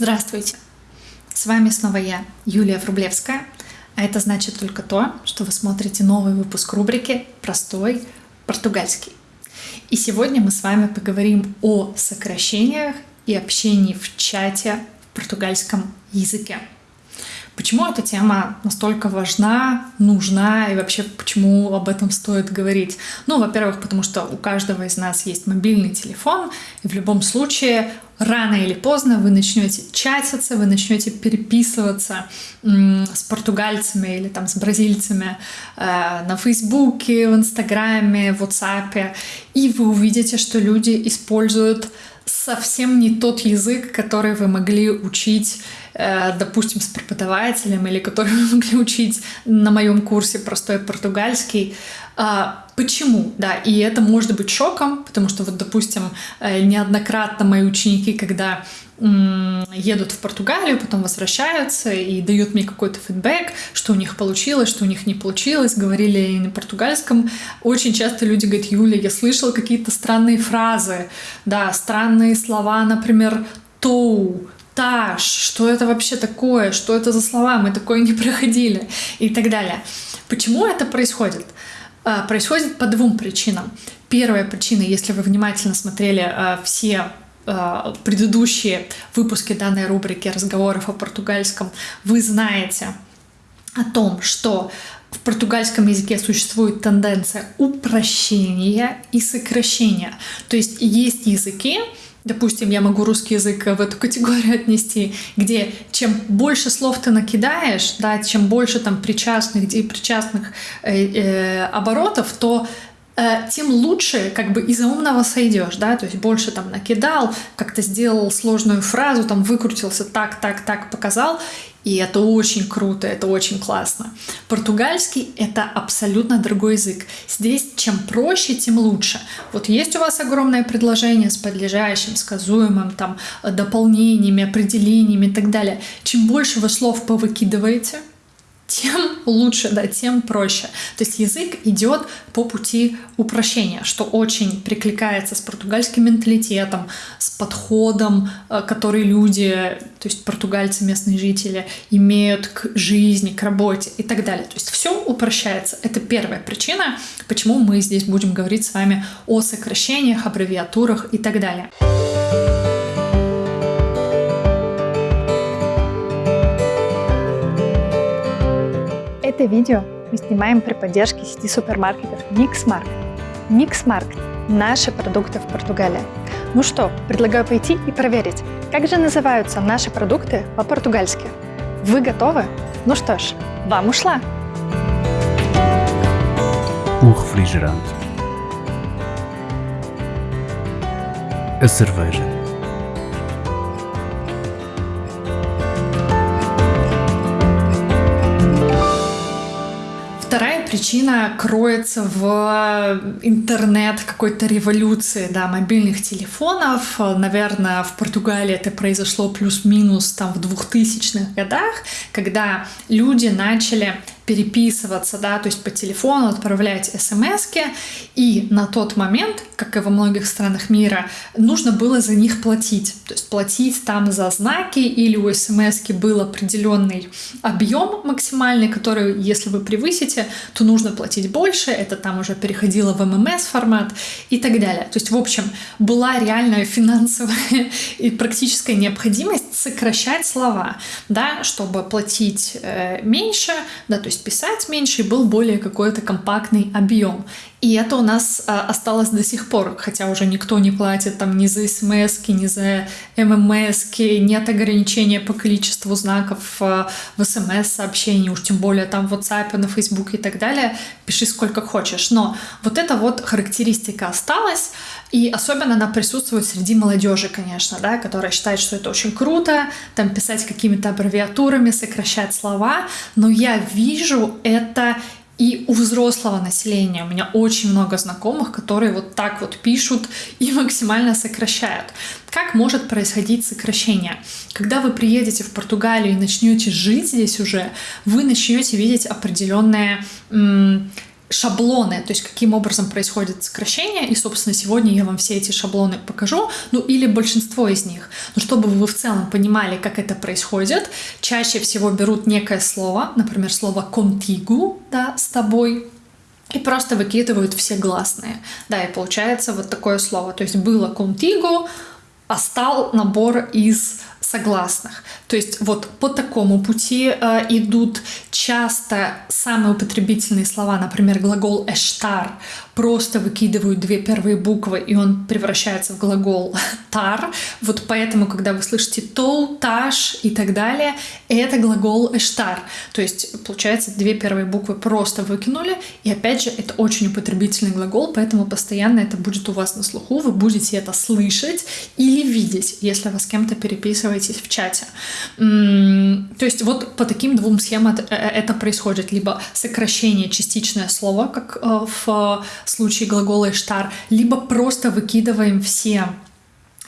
Здравствуйте! С вами снова я, Юлия Врублевская, а это значит только то, что вы смотрите новый выпуск рубрики «Простой португальский». И сегодня мы с вами поговорим о сокращениях и общении в чате в португальском языке. Почему эта тема настолько важна, нужна и вообще почему об этом стоит говорить? Ну, во-первых, потому что у каждого из нас есть мобильный телефон, и в любом случае рано или поздно вы начнете чатиться, вы начнете переписываться с португальцами или там с бразильцами э, на Фейсбуке, в Инстаграме, в WhatsApp, и вы увидите, что люди используют совсем не тот язык, который вы могли учить, э, допустим, с преподавателем или который вы могли учить на моем курсе простой португальский. Почему? Да, и это может быть шоком, потому что вот, допустим, э, неоднократно мои ученики, когда едут в Португалию, потом возвращаются и дают мне какой-то фидбэк, что у них получилось, что у них не получилось, говорили на португальском. Очень часто люди говорят, Юля, я слышала какие-то странные фразы, да, странные слова, например, «тоу», «таш», что это вообще такое, что это за слова, мы такое не проходили и так далее. Почему это происходит? А, происходит по двум причинам. Первая причина, если вы внимательно смотрели а, все а, предыдущие выпуски данной рубрики разговоров о португальском, вы знаете о том, что в португальском языке существует тенденция упрощения и сокращения. То есть есть языки, Допустим, я могу русский язык в эту категорию отнести, где чем больше слов ты накидаешь, да, чем больше там причастных и причастных э, э, оборотов, то Э, тем лучше как бы из-за умного сойдешь, да, то есть больше там накидал, как-то сделал сложную фразу, там выкрутился так, так, так показал, и это очень круто, это очень классно. Португальский — это абсолютно другой язык. Здесь чем проще, тем лучше. Вот есть у вас огромное предложение с подлежащим, сказуемым, там, дополнениями, определениями и так далее. Чем больше вы слов повыкидываете, тем лучше, да, тем проще. То есть язык идет по пути упрощения, что очень прикликается с португальским менталитетом, с подходом, э, который люди, то есть португальцы, местные жители, имеют к жизни, к работе и так далее. То есть все упрощается. Это первая причина, почему мы здесь будем говорить с вами о сокращениях, аббревиатурах и так далее. Это видео мы снимаем при поддержке сети супермаркетов Mix Market. Mix Market – наши продукты в Португалии. Ну что, предлагаю пойти и проверить, как же называются наши продукты по-португальски. Вы готовы? Ну что ж, вам ушла! O refrigerante. A cerveja. Причина кроется в интернет какой-то революции, да, мобильных телефонов. Наверное, в Португалии это произошло плюс-минус там в 2000-х годах, когда люди начали переписываться, да, то есть по телефону отправлять смс и на тот момент, как и во многих странах мира, нужно было за них платить. То есть платить там за знаки или у смс был определенный объем максимальный, который, если вы превысите, то нужно платить больше, это там уже переходило в ММС формат и так далее. То есть, в общем, была реальная финансовая и практическая необходимость сокращать слова, да, чтобы платить э, меньше, да, то есть писать меньше и был более какой-то компактный объем. И это у нас а, осталось до сих пор, хотя уже никто не платит там ни за смс, ни за ммс, нет ограничения по количеству знаков а, в смс-сообщении, уж тем более там в WhatsApp, на Facebook и так далее, пиши сколько хочешь. Но вот эта вот характеристика осталась, и особенно она присутствует среди молодежи, конечно, да, которая считает, что это очень круто, там писать какими-то аббревиатурами, сокращать слова, но я вижу это и у взрослого населения у меня очень много знакомых, которые вот так вот пишут и максимально сокращают. Как может происходить сокращение? Когда вы приедете в Португалию и начнете жить здесь уже, вы начнете видеть определенные шаблоны, то есть каким образом происходит сокращение, и, собственно, сегодня я вам все эти шаблоны покажу, ну или большинство из них. Но чтобы вы в целом понимали, как это происходит, чаще всего берут некое слово, например, слово «contigo», да, «с тобой», и просто выкидывают все гласные. Да, и получается вот такое слово. То есть было contigo, а стал набор из согласных. То есть вот по такому пути э, идут часто самые употребительные слова, например, глагол «эштар», просто выкидывают две первые буквы, и он превращается в глагол «тар». Вот поэтому, когда вы слышите «тол», «таш» и так далее, это глагол «эштар». То есть, получается, две первые буквы просто выкинули, и опять же, это очень употребительный глагол, поэтому постоянно это будет у вас на слуху, вы будете это слышать или видеть, если вы с кем-то переписываетесь в чате. То есть вот по таким двум схемам э, это происходит. Либо сокращение частичное слово, как э, в случае глагола «иштар», либо просто выкидываем все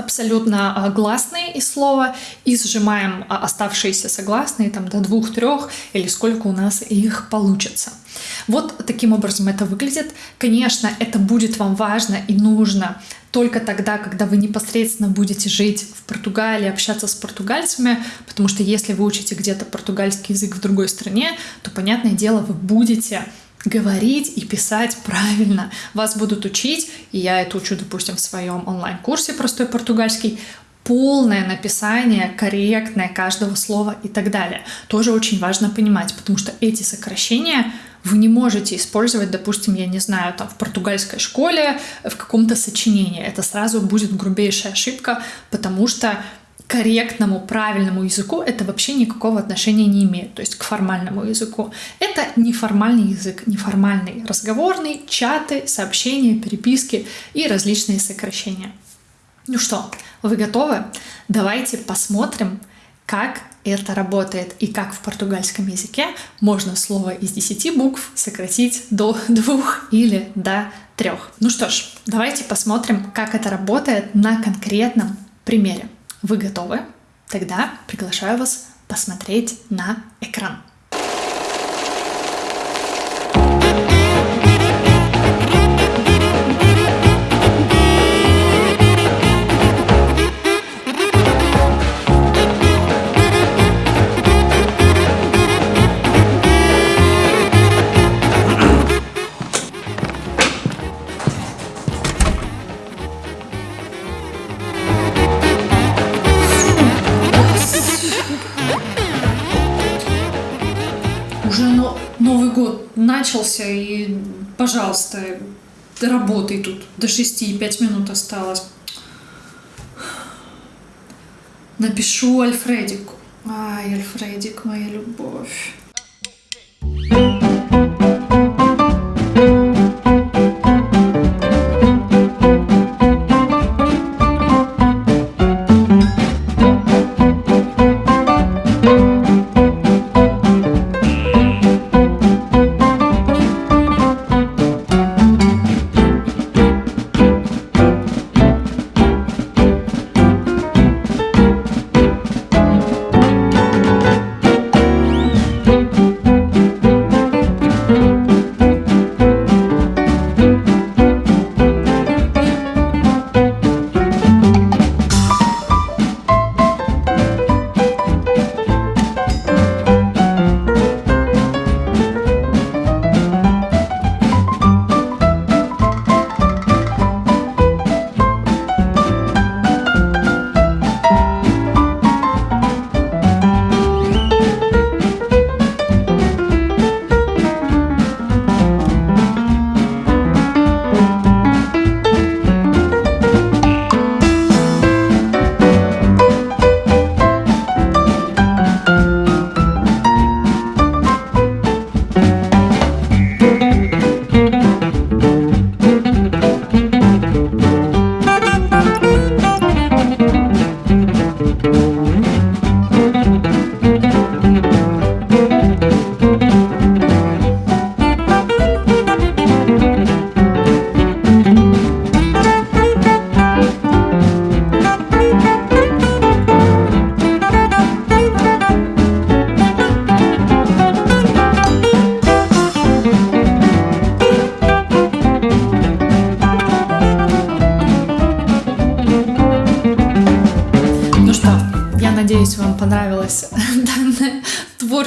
абсолютно а, гласные из слова и сжимаем а, оставшиеся согласные там до двух-трех или сколько у нас их получится. Вот таким образом это выглядит. Конечно, это будет вам важно и нужно только тогда, когда вы непосредственно будете жить в Португалии, общаться с португальцами, потому что если вы учите где-то португальский язык в другой стране, то, понятное дело, вы будете говорить и писать правильно. Вас будут учить, и я это учу, допустим, в своем онлайн-курсе «Простой португальский», полное написание, корректное каждого слова и так далее. Тоже очень важно понимать, потому что эти сокращения вы не можете использовать, допустим, я не знаю, там в португальской школе в каком-то сочинении. Это сразу будет грубейшая ошибка, потому что корректному, правильному языку это вообще никакого отношения не имеет, то есть к формальному языку. Это неформальный язык, неформальный, разговорный, чаты, сообщения, переписки и различные сокращения. Ну что, вы готовы? Давайте посмотрим, как это работает и как в португальском языке можно слово из 10 букв сократить до двух или до трех. Ну что ж, давайте посмотрим, как это работает на конкретном примере. Вы готовы? Тогда приглашаю вас посмотреть на экран. Пожалуйста, работай тут. До шести, пять минут осталось. Напишу Альфредику. Ай, Альфредик, моя любовь.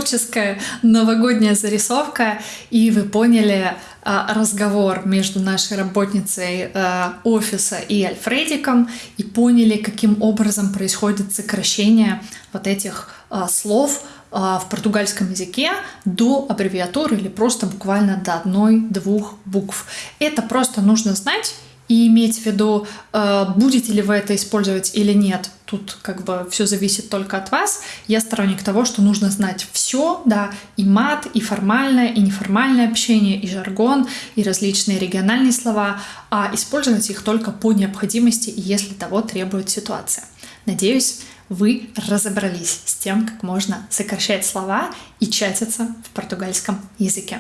Творческая новогодняя зарисовка, и вы поняли а, разговор между нашей работницей а, офиса и Альфредиком, и поняли, каким образом происходит сокращение вот этих а, слов в португальском языке до аббревиатуры или просто буквально до одной-двух букв. Это просто нужно знать и иметь в виду, э, будете ли вы это использовать или нет. Тут как бы все зависит только от вас. Я сторонник того, что нужно знать все, да, и мат, и формальное, и неформальное общение, и жаргон, и различные региональные слова, а использовать их только по необходимости и если того требует ситуация. Надеюсь, вы разобрались с тем, как можно сокращать слова и чатиться в португальском языке.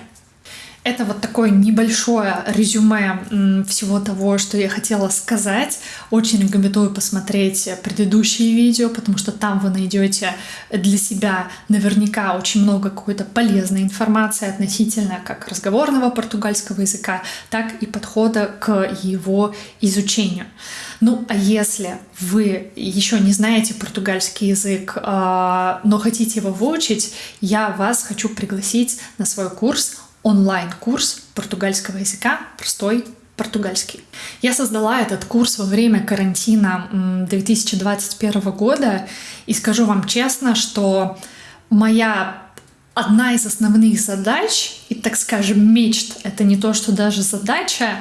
Это вот такое небольшое резюме всего того, что я хотела сказать. Очень рекомендую посмотреть предыдущие видео, потому что там вы найдете для себя наверняка очень много какой-то полезной информации относительно как разговорного португальского языка, так и подхода к его изучению. Ну, а если вы еще не знаете португальский язык, а, но хотите его выучить, я вас хочу пригласить на свой курс онлайн-курс португальского языка «Простой португальский». Я создала этот курс во время карантина 2021 года, и скажу вам честно, что моя одна из основных задач, и, так скажем, мечт, это не то, что даже задача,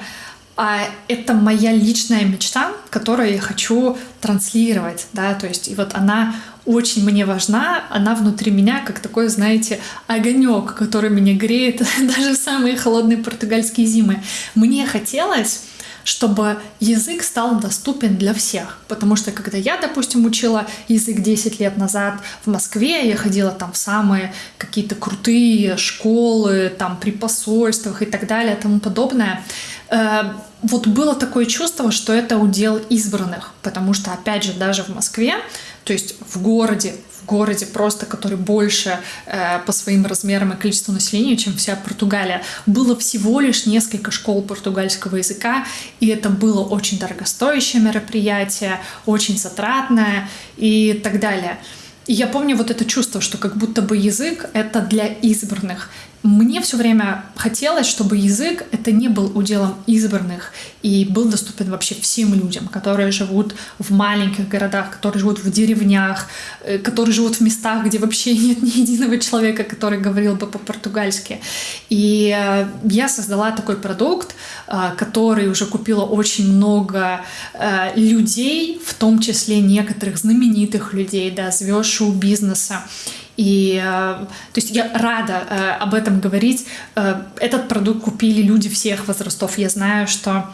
а это моя личная мечта, которую я хочу транслировать, да, то есть и вот она очень мне важна, она внутри меня как такой, знаете, огонек, который меня греет даже в самые холодные португальские зимы. Мне хотелось чтобы язык стал доступен для всех. Потому что когда я, допустим, учила язык 10 лет назад в Москве, я ходила там в самые какие-то крутые школы, там при посольствах и так далее, тому подобное, э, вот было такое чувство, что это удел избранных, потому что, опять же, даже в Москве то есть в городе, в городе просто, который больше э, по своим размерам и количеству населения, чем вся Португалия, было всего лишь несколько школ португальского языка, и это было очень дорогостоящее мероприятие, очень затратное и так далее. И я помню вот это чувство, что как будто бы язык — это для избранных. Мне все время хотелось, чтобы язык это не был уделом избранных и был доступен вообще всем людям, которые живут в маленьких городах, которые живут в деревнях, э, которые живут в местах, где вообще нет ни единого человека, который говорил бы по-португальски. И э, я создала такой продукт, э, который уже купила очень много людей, в том числе некоторых знаменитых людей, да, звезд шоу-бизнеса. И э, то есть я рада э, об этом говорить. Э, этот продукт купили люди всех возрастов. Я знаю, что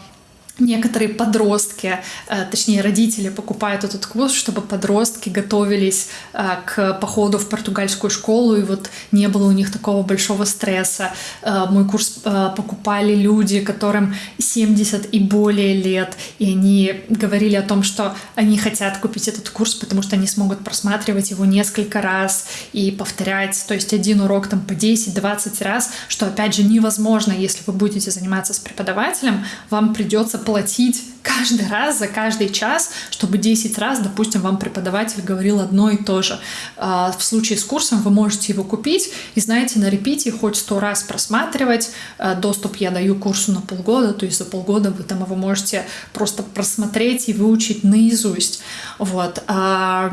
некоторые подростки, э, точнее родители покупают этот курс, чтобы подростки готовились э, к походу в португальскую школу, и вот не было у них такого большого стресса. Э, мой курс покупали люди, которым 70 и более лет, и они говорили о том, что они хотят купить этот курс, потому что они смогут просматривать его несколько раз и повторять, то есть один урок там по 10-20 раз, что опять же невозможно, если вы будете заниматься с преподавателем, вам придется платить каждый раз за каждый час, чтобы 10 раз, допустим, вам преподаватель говорил одно и то же. А, в случае с курсом вы можете его купить и, знаете, на репите хоть сто раз просматривать. А, доступ я даю курсу на полгода, то есть за полгода вы там его можете просто просмотреть и выучить наизусть. Вот. А,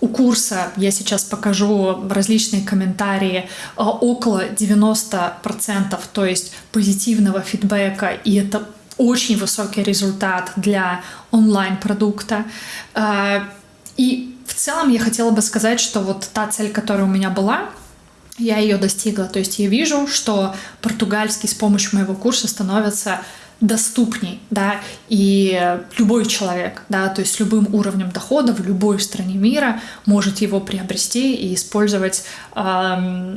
у курса я сейчас покажу различные комментарии около 90%, то есть позитивного фидбэка, и это очень высокий результат для онлайн-продукта. Э, и в целом я хотела бы сказать, что вот та цель, которая у меня была, я ее достигла. То есть я вижу, что португальский с помощью моего курса становится доступней, да, и любой человек, да, то есть с любым уровнем дохода в любой стране мира может его приобрести и использовать э,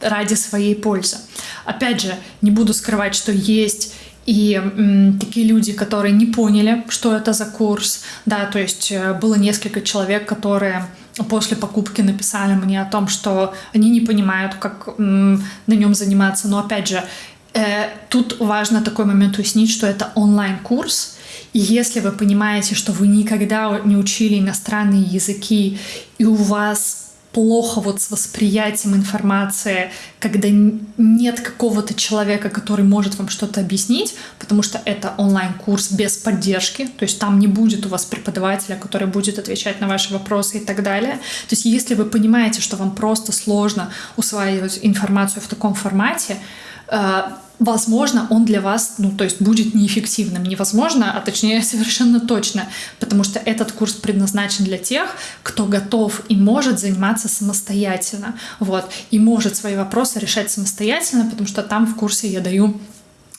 ради своей пользы. Опять же, не буду скрывать, что есть и м, такие люди, которые не поняли, что это за курс, да, то есть э, было несколько человек, которые после покупки написали мне о том, что они не понимают, как м, на нем заниматься, но опять же, Э, тут важно такой момент уяснить, что это онлайн-курс, и если вы понимаете, что вы никогда не учили иностранные языки, и у вас плохо вот с восприятием информации, когда нет какого-то человека, который может вам что-то объяснить, потому что это онлайн-курс без поддержки, то есть там не будет у вас преподавателя, который будет отвечать на ваши вопросы и так далее. То есть если вы понимаете, что вам просто сложно усваивать информацию в таком формате, э, возможно, он для вас, ну, то есть будет неэффективным. Невозможно, а точнее совершенно точно, потому что этот курс предназначен для тех, кто готов и может заниматься самостоятельно, вот, и может свои вопросы решать самостоятельно, потому что там в курсе я даю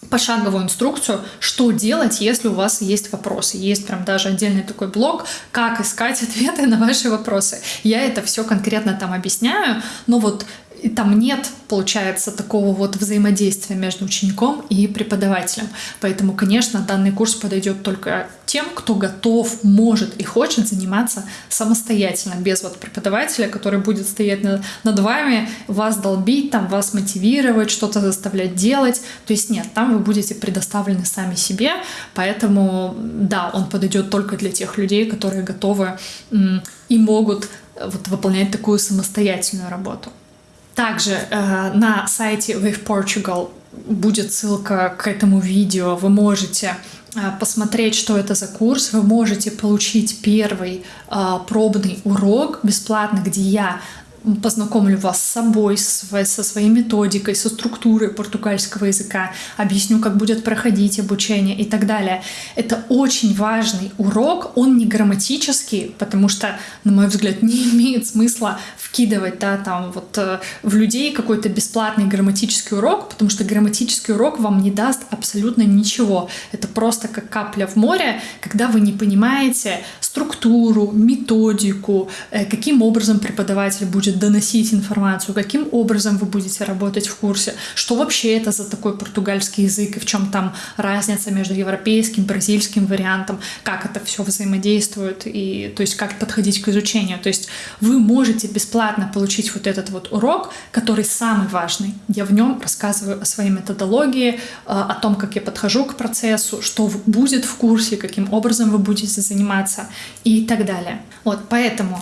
пошаговую инструкцию, что делать, если у вас есть вопросы. Есть прям даже отдельный такой блог, как искать ответы на ваши вопросы. Я это все конкретно там объясняю, но вот и там нет, получается, такого вот взаимодействия между учеником и преподавателем. Поэтому, конечно, данный курс подойдет только тем, кто готов, может и хочет заниматься самостоятельно, без вот преподавателя, который будет стоять на, над вами, вас долбить, там, вас мотивировать, что-то заставлять делать. То есть нет, там вы будете предоставлены сами себе, поэтому да, он подойдет только для тех людей, которые готовы и могут вот, выполнять такую самостоятельную работу. Также э, на сайте Wave Portugal будет ссылка к этому видео. Вы можете э, посмотреть, что это за курс. Вы можете получить первый э, пробный урок бесплатно, где я познакомлю вас с собой, со своей методикой, со структурой португальского языка, объясню, как будет проходить обучение и так далее. Это очень важный урок, он не грамматический, потому что, на мой взгляд, не имеет смысла вкидывать да, там, вот, э, в людей какой-то бесплатный грамматический урок, потому что грамматический урок вам не даст абсолютно ничего. Это просто как капля в море, когда вы не понимаете структуру, методику, э, каким образом преподаватель будет доносить информацию, каким образом вы будете работать в курсе, что вообще это за такой португальский язык и в чем там разница между европейским, бразильским вариантом, как это все взаимодействует и то есть как подходить к изучению. То есть вы можете бесплатно получить вот этот вот урок, который самый важный. Я в нем рассказываю о своей методологии, э, о том, как я подхожу к процессу, что будет в курсе, каким образом вы будете заниматься и так далее. Вот, поэтому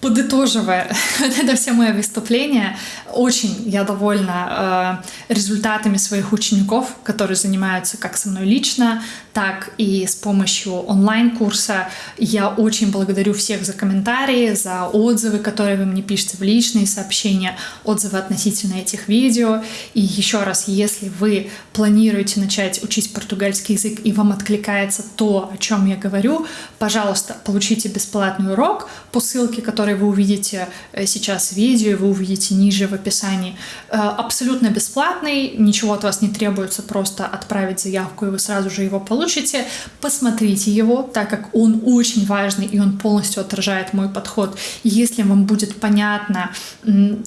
подытоживая это все мое выступление, очень я довольна э, результатами своих учеников, которые занимаются как со мной лично, так и с помощью онлайн-курса. Я очень благодарю всех за комментарии, за отзывы, которые вы мне пишете в личные сообщения, отзывы относительно этих видео. И еще раз, если вы планируете начать учить португальский язык и вам откликается то, о чем я говорю, пожалуйста, получите бесплатный урок по ссылке, которую вы увидите э, сейчас в видео, вы увидите ниже в описании. Э, абсолютно бесплатный, ничего от вас не требуется, просто отправить заявку, и вы сразу же его получите. Посмотрите его, так как он очень важный, и он полностью отражает мой подход. Если вам будет понятно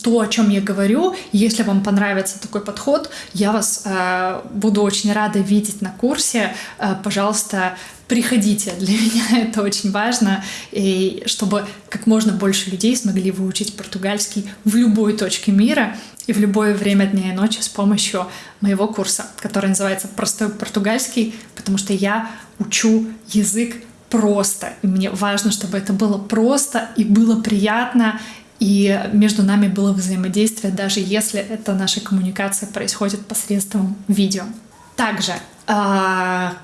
то, о чем я говорю, если вам понравится такой подход, я вас э, буду очень рада видеть на курсе. Пожалуйста, приходите. Для меня это очень важно, и чтобы как можно больше людей смогли выучить португальский в любой точке мира и в любое время дня и ночи с помощью моего курса, который называется «Простой португальский», потому что я учу язык просто. И мне важно, чтобы это было просто и было приятно, и между нами было взаимодействие, даже если эта наша коммуникация происходит посредством видео. Также а,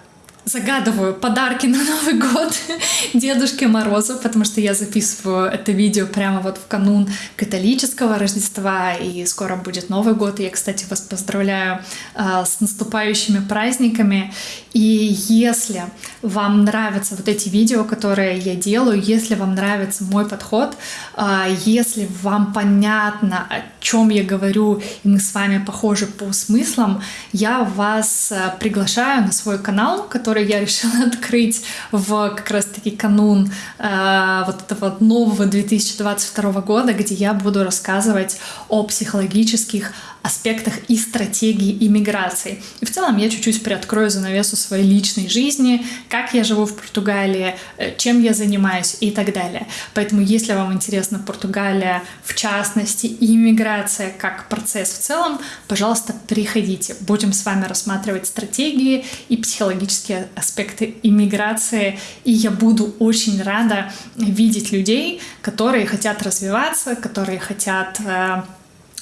загадываю подарки на Новый год Дедушке Морозу, потому что я записываю это видео прямо вот в канун католического Рождества, и скоро будет Новый год. я, кстати, вас поздравляю э, с наступающими праздниками. И если вам нравятся вот эти видео, которые я делаю, если вам нравится мой подход, э, если вам понятно, о чем я говорю, и мы с вами похожи по смыслам, я вас э, приглашаю на свой канал, который который я решила открыть в как раз-таки канун э, вот этого нового 2022 года, где я буду рассказывать о психологических аспектах и стратегии иммиграции. И в целом я чуть-чуть приоткрою занавесу своей личной жизни, как я живу в Португалии, э, чем я занимаюсь и так далее. Поэтому, если вам интересна Португалия, в частности, и иммиграция как процесс в целом, пожалуйста, приходите. Будем с вами рассматривать стратегии и психологические аспекты иммиграции. И я буду очень рада видеть людей, которые хотят развиваться, которые хотят э,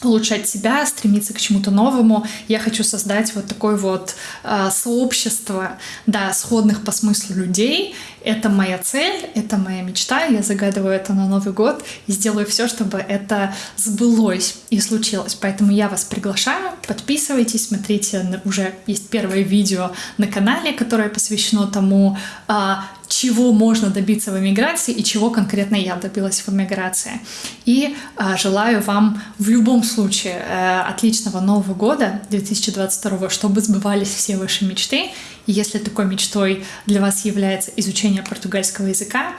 улучшать себя, стремиться к чему-то новому. Я хочу создать вот такое вот э, сообщество, да, сходных по смыслу людей. Это моя цель, это моя мечта. Я загадываю это на Новый год и сделаю все, чтобы это сбылось и случилось. Поэтому я вас приглашаю, подписывайтесь, смотрите, уже есть первое видео на канале, которое посвящено тому, э, чего можно добиться в эмиграции и чего конкретно я добилась в эмиграции. И э, желаю вам в любом случае э, отличного Нового года 2022, чтобы сбывались все ваши мечты. И если такой мечтой для вас является изучение португальского языка,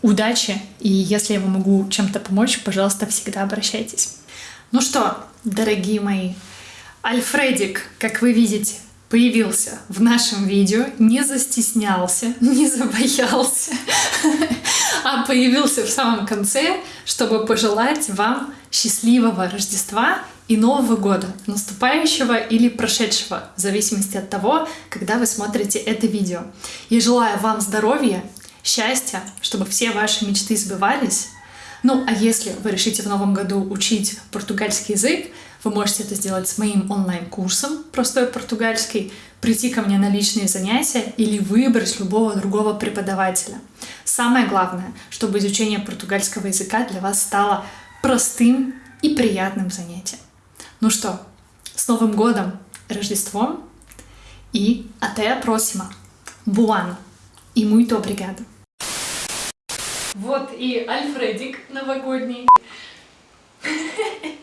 удачи! И если я вам могу чем-то помочь, пожалуйста, всегда обращайтесь. Ну что, дорогие мои, Альфредик, как вы видите, появился в нашем видео, не застеснялся, не забоялся, а появился в самом конце, чтобы пожелать вам счастливого Рождества и Нового года, наступающего или прошедшего, в зависимости от того, когда вы смотрите это видео. Я желаю вам здоровья, счастья, чтобы все ваши мечты сбывались. Ну, а если вы решите в новом году учить португальский язык, вы можете это сделать с моим онлайн-курсом «Простой португальский», прийти ко мне на личные занятия или выбрать любого другого преподавателя. Самое главное, чтобы изучение португальского языка для вас стало простым и приятным занятием. Ну что, с Новым годом, Рождеством и até a próxima. Buon и muito obrigado. Вот и Альфредик новогодний.